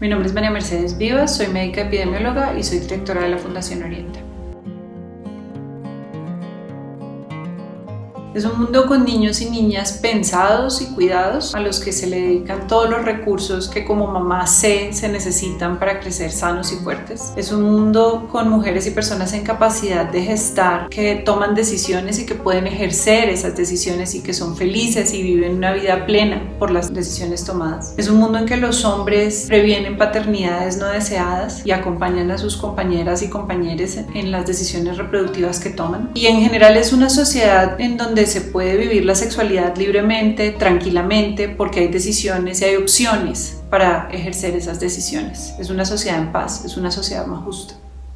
Mi nombre es María Mercedes Vivas, soy médica epidemióloga y soy directora de la Fundación Oriente. Es un mundo con niños y niñas pensados y cuidados a los que se le dedican todos los recursos que como mamá sé se necesitan para crecer sanos y fuertes. Es un mundo con mujeres y personas en capacidad de gestar que toman decisiones y que pueden ejercer esas decisiones y que son felices y viven una vida plena por las decisiones tomadas. Es un mundo en que los hombres previenen paternidades no deseadas y acompañan a sus compañeras y compañeros en las decisiones reproductivas que toman. Y en general es una sociedad en donde se puede vivir la sexualidad libremente, tranquilamente, porque hay decisiones y hay opciones para ejercer esas decisiones. Es una sociedad en paz, es una sociedad más justa.